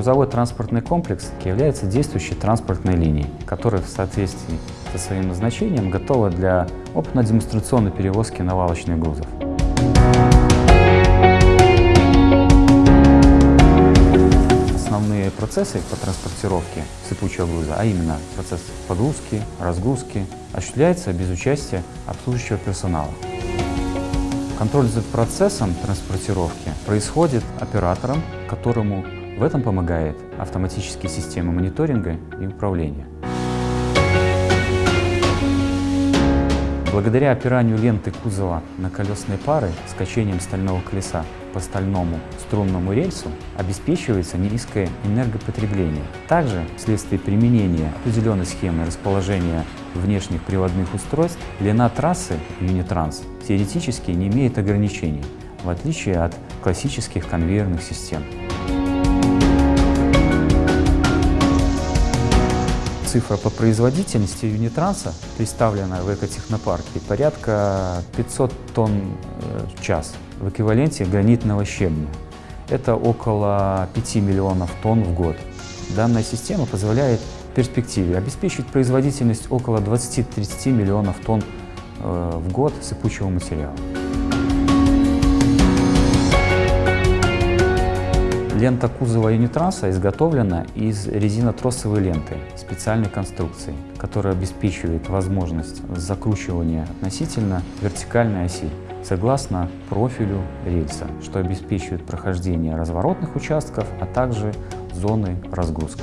Грузово-транспортный комплекс является действующей транспортной линией, которая в соответствии со своим назначением готова для опытно-демонстрационной перевозки навалочных грузов. Основные процессы по транспортировке сыпучего груза, а именно процесс погрузки, разгрузки, осуществляется без участия обслуживающего персонала. Контроль за процессом транспортировки происходит оператором, которому в этом помогает автоматические системы мониторинга и управления. Благодаря опиранию ленты кузова на колесные пары с качением стального колеса по стальному струнному рельсу обеспечивается низкое энергопотребление. Также вследствие применения определенной схемы расположения внешних приводных устройств длина трассы Unitranс теоретически не имеет ограничений, в отличие от классических конвейерных систем. Цифра по производительности юнитранса, представленная в экотехнопарке, порядка 500 тонн э, в час в эквиваленте гранитного щебня. Это около 5 миллионов тонн в год. Данная система позволяет в перспективе обеспечить производительность около 20-30 миллионов тонн э, в год сыпучего материала. Лента кузова юнитранса изготовлена из резинотросовой ленты специальной конструкции, которая обеспечивает возможность закручивания относительно вертикальной оси согласно профилю рельса, что обеспечивает прохождение разворотных участков, а также зоны разгрузки.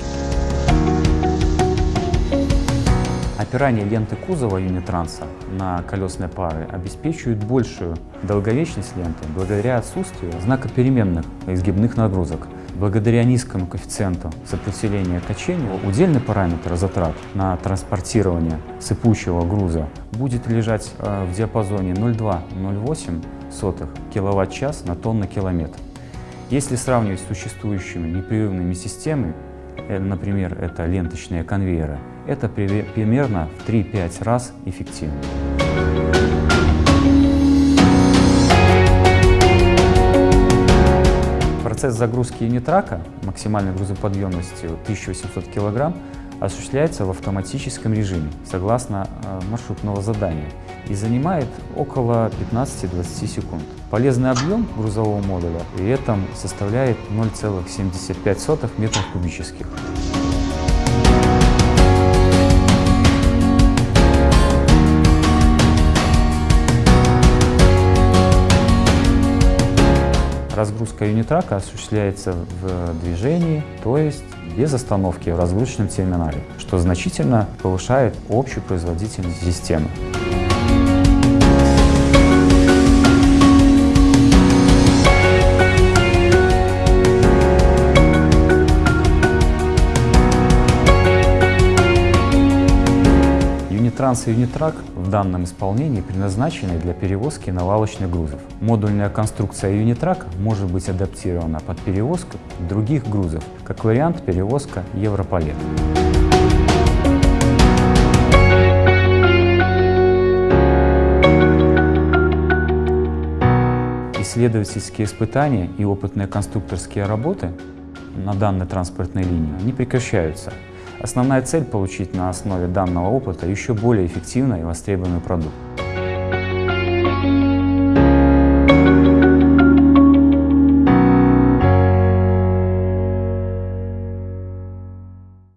Опирание ленты кузова юнитранса на колесные пары обеспечивает большую долговечность ленты благодаря отсутствию знакопеременных изгибных нагрузок. Благодаря низкому коэффициенту сопротивления качению удельный параметр затрат на транспортирование сыпучего груза будет лежать э, в диапазоне 0,2-0,8 кВт-час на тонну километр. Если сравнивать с существующими непрерывными системами, например, это ленточные конвейеры, это примерно в 3-5 раз эффективнее. Процесс загрузки юнитрака максимальной грузоподъемностью 1800 кг осуществляется в автоматическом режиме, согласно э, маршрутного задания, и занимает около 15-20 секунд. Полезный объем грузового модуля при этом составляет 0,75 метров кубических. Разгрузка юнитрака осуществляется в движении, то есть без остановки в разгрузочном терминале, что значительно повышает общую производительность системы. Транс и в данном исполнении предназначены для перевозки навалочных грузов. Модульная конструкция Юнитрак может быть адаптирована под перевозку других грузов, как вариант перевозка Европалет. Исследовательские испытания и опытные конструкторские работы на данной транспортной линии не прекращаются. Основная цель – получить на основе данного опыта еще более эффективный и востребованный продукт.